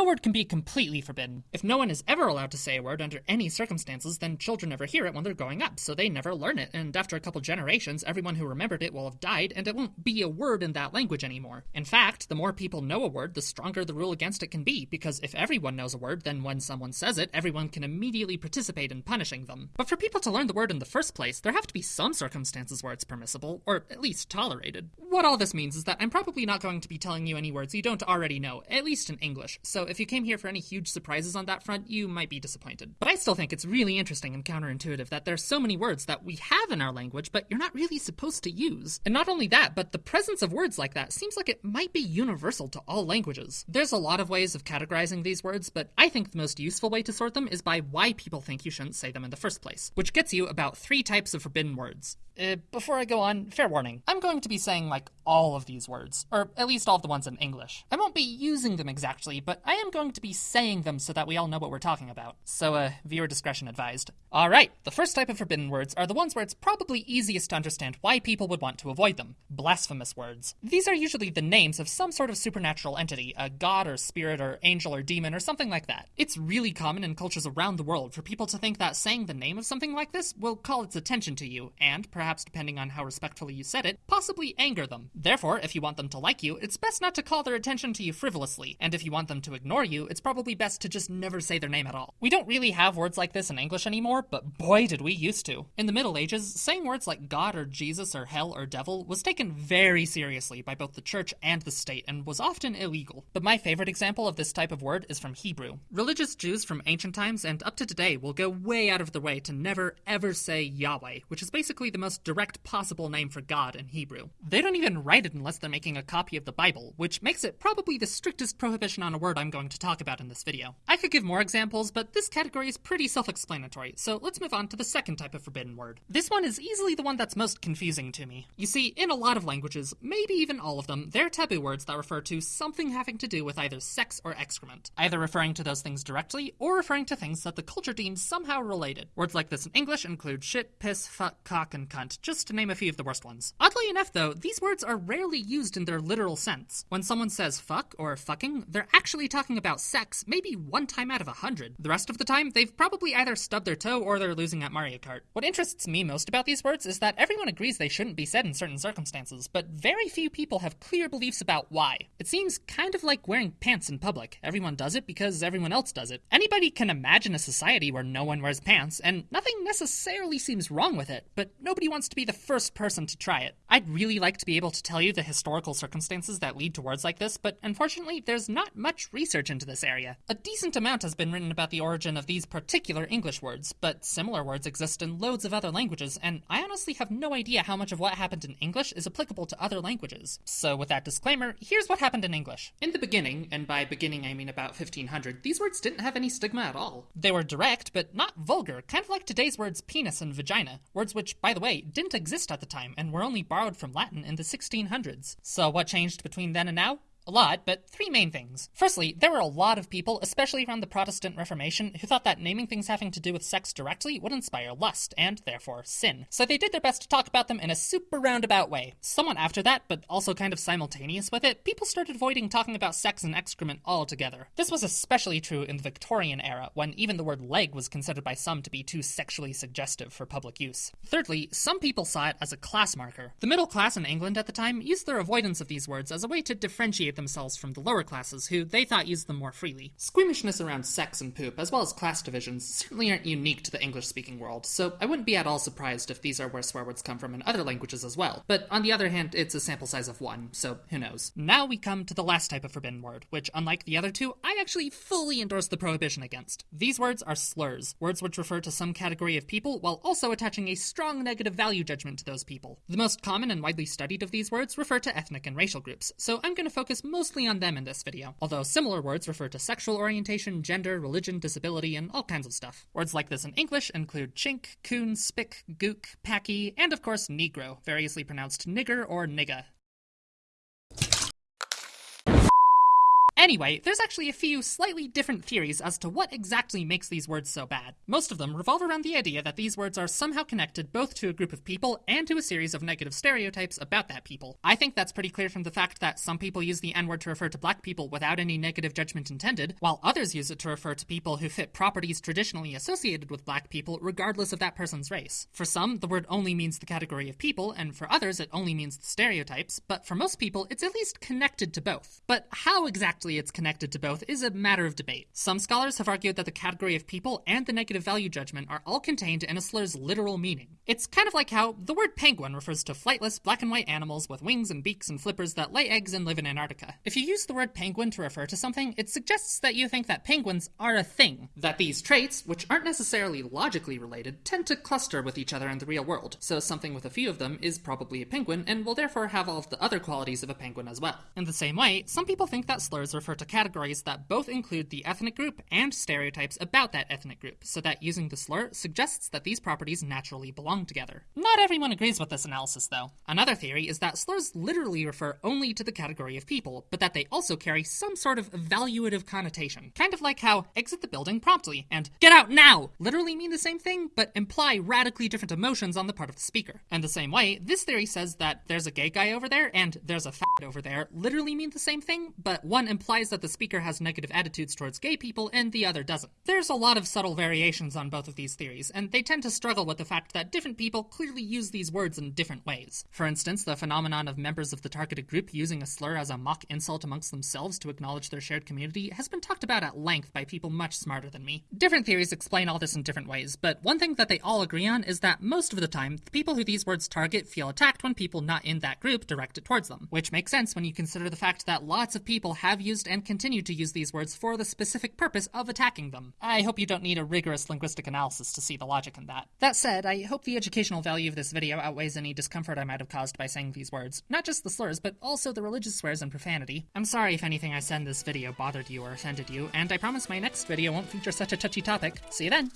no word can be completely forbidden. If no one is ever allowed to say a word under any circumstances, then children never hear it when they're growing up, so they never learn it, and after a couple generations, everyone who remembered it will have died, and it won't be a word in that language anymore. In fact, the more people know a word, the stronger the rule against it can be, because if everyone knows a word, then when someone says it, everyone can immediately participate in punishing them. But for people to learn the word in the first place, there have to be some circumstances where it's permissible, or at least tolerated. What all this means is that I'm probably not going to be telling you any words you don't already know, at least in English, so if you came here for any huge surprises on that front, you might be disappointed. But I still think it's really interesting and counterintuitive that there's so many words that we have in our language, but you're not really supposed to use. And not only that, but the presence of words like that seems like it might be universal to all languages. There's a lot of ways of categorizing these words, but I think the most useful way to sort them is by why people think you shouldn't say them in the first place, which gets you about three types of forbidden words. Uh, before I go on, fair warning. I'm going to be saying like all of these words, or at least all of the ones in English. I won't be using them exactly, but I am going to be saying them so that we all know what we're talking about. So, uh, viewer discretion advised. Alright, the first type of forbidden words are the ones where it's probably easiest to understand why people would want to avoid them blasphemous words. These are usually the names of some sort of supernatural entity, a god or spirit or angel or demon or something like that. It's really common in cultures around the world for people to think that saying the name of something like this will call its attention to you, and, perhaps depending on how respectfully you said it, possibly anger them. Therefore, if you want them to like you, it's best not to call their attention to you frivolously, and if you want them to ignore you, it's probably best to just never say their name at all. We don't really have words like this in English anymore, but boy did we used to. In the Middle Ages, saying words like God or Jesus or hell or devil was taken very seriously by both the church and the state and was often illegal. But my favorite example of this type of word is from Hebrew. Religious Jews from ancient times and up to today will go way out of their way to never ever say Yahweh, which is basically the most direct possible name for God in Hebrew. They don't even write it unless they're making a copy of the Bible, which makes it probably the strictest prohibition on a word I'm going to talk about in this video. I could give more examples, but this category is pretty self explanatory, so let's move on to the second type of forbidden word. This one is easily the one that's most confusing to me. You see, in a lot of languages, maybe even all of them, there are taboo words that refer to something having to do with either sex or excrement, either referring to those things directly or referring to things that the culture deems somehow related. Words like this in English include shit, piss, fuck, cock, and cunt, just to name a few of the worst ones. Oddly enough, though, these words are rarely used in their literal sense. When someone says fuck or fucking, they're actually talking about sex maybe one time out of a hundred. The rest of the time, they've probably either stubbed their toe or they're losing at Mario Kart. What interests me most about these words is that everyone agrees they shouldn't be said in certain circumstances, but very few people have clear beliefs about why. It seems kind of like wearing pants in public. Everyone does it because everyone else does it. Anybody can imagine a society where no one wears pants, and nothing necessarily seems wrong with it, but nobody wants to be the first person to try it. I'd really like to be able to tell you the historical circumstances that lead to words like this, but unfortunately, there's not much research into this area. A decent amount has been written about the origin of these particular English words, but similar words exist in loads of other languages, and I honestly have no idea how much of what happened in English is applicable to other languages. So, with that disclaimer, here's what happened in English. In the beginning, and by beginning I mean about 1500, these words didn't have any stigma at all. They were direct, but not vulgar, kind of like today's words penis and vagina, words which, by the way, didn't exist at the time and were only borrowed from Latin in the 1600s. So, what changed between then and now? A lot, but three main things. Firstly, there were a lot of people, especially around the Protestant Reformation, who thought that naming things having to do with sex directly would inspire lust, and therefore sin. So they did their best to talk about them in a super roundabout way. Somewhat after that, but also kind of simultaneous with it, people started avoiding talking about sex and excrement altogether. This was especially true in the Victorian era, when even the word leg was considered by some to be too sexually suggestive for public use. Thirdly, some people saw it as a class marker. The middle class in England at the time used their avoidance of these words as a way to differentiate themselves from the lower classes, who they thought used them more freely. Squeamishness around sex and poop, as well as class divisions, certainly aren't unique to the English speaking world, so I wouldn't be at all surprised if these are where swear words come from in other languages as well. But on the other hand, it's a sample size of one, so who knows. Now we come to the last type of forbidden word, which, unlike the other two, I actually fully endorse the prohibition against. These words are slurs, words which refer to some category of people while also attaching a strong negative value judgment to those people. The most common and widely studied of these words refer to ethnic and racial groups, so I'm going to focus mostly on them in this video, although similar words refer to sexual orientation, gender, religion, disability, and all kinds of stuff. Words like this in English include chink, coon, spick, gook, packy, and of course negro, variously pronounced nigger or nigga. Anyway, there's actually a few slightly different theories as to what exactly makes these words so bad. Most of them revolve around the idea that these words are somehow connected both to a group of people and to a series of negative stereotypes about that people. I think that's pretty clear from the fact that some people use the N word to refer to black people without any negative judgment intended, while others use it to refer to people who fit properties traditionally associated with black people, regardless of that person's race. For some, the word only means the category of people, and for others, it only means the stereotypes, but for most people, it's at least connected to both. But how exactly it's connected to both is a matter of debate. Some scholars have argued that the category of people and the negative value judgment are all contained in a slur's literal meaning. It's kind of like how the word penguin refers to flightless black and white animals with wings and beaks and flippers that lay eggs and live in Antarctica. If you use the word penguin to refer to something, it suggests that you think that penguins are a thing, that these traits, which aren't necessarily logically related, tend to cluster with each other in the real world. So something with a few of them is probably a penguin and will therefore have all of the other qualities of a penguin as well. In the same way, some people think that slurs refer to categories that both include the ethnic group and stereotypes about that ethnic group, so that using the slur suggests that these properties naturally belong together. Not everyone agrees with this analysis, though. Another theory is that slurs literally refer only to the category of people, but that they also carry some sort of evaluative connotation. Kind of like how exit the building promptly and get out now literally mean the same thing, but imply radically different emotions on the part of the speaker. And the same way, this theory says that there's a gay guy over there and there's a fat over there literally mean the same thing, but one implies that the speaker has negative attitudes towards gay people and the other doesn't. There's a lot of subtle variations on both of these theories, and they tend to struggle with the fact that different people clearly use these words in different ways. For instance, the phenomenon of members of the targeted group using a slur as a mock insult amongst themselves to acknowledge their shared community has been talked about at length by people much smarter than me. Different theories explain all this in different ways, but one thing that they all agree on is that most of the time, the people who these words target feel attacked when people not in that group direct it towards them, which makes sense when you consider the fact that lots of people have used and continue to use these words for the specific purpose of attacking them. I hope you don't need a rigorous linguistic analysis to see the logic in that. That said, I hope the educational value of this video outweighs any discomfort I might have caused by saying these words. Not just the slurs, but also the religious swears and profanity. I'm sorry if anything I said in this video bothered you or offended you, and I promise my next video won't feature such a touchy topic. See you then!